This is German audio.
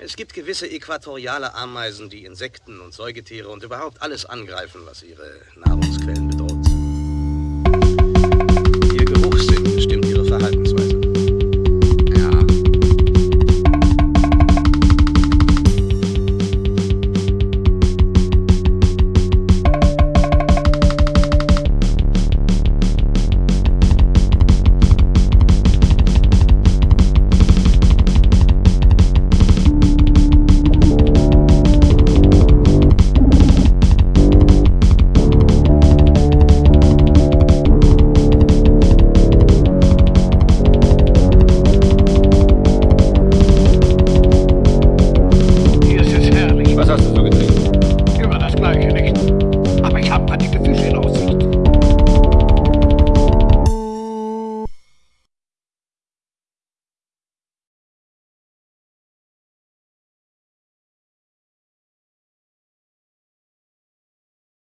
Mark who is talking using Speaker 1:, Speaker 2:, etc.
Speaker 1: Es gibt gewisse äquatoriale Ameisen, die Insekten und Säugetiere und überhaupt alles angreifen, was ihre Nahrungsquellen bedroht.